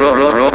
ro, ro, ro.